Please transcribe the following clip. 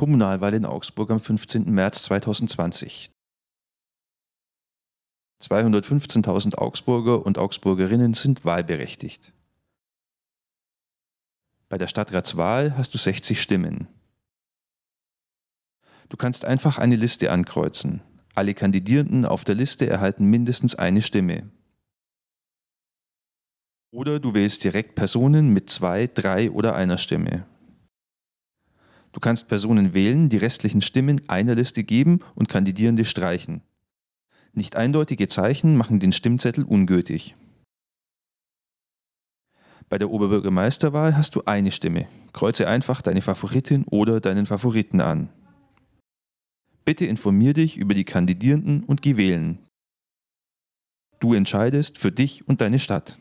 Kommunalwahl in Augsburg am 15. März 2020. 215.000 Augsburger und Augsburgerinnen sind wahlberechtigt. Bei der Stadtratswahl hast du 60 Stimmen. Du kannst einfach eine Liste ankreuzen. Alle Kandidierenden auf der Liste erhalten mindestens eine Stimme. Oder du wählst direkt Personen mit zwei, drei oder einer Stimme. Du kannst Personen wählen, die restlichen Stimmen einer Liste geben und Kandidierende streichen. Nicht eindeutige Zeichen machen den Stimmzettel ungültig. Bei der Oberbürgermeisterwahl hast du eine Stimme. Kreuze einfach deine Favoritin oder deinen Favoriten an. Bitte informier dich über die Kandidierenden und geh wählen. Du entscheidest für dich und deine Stadt.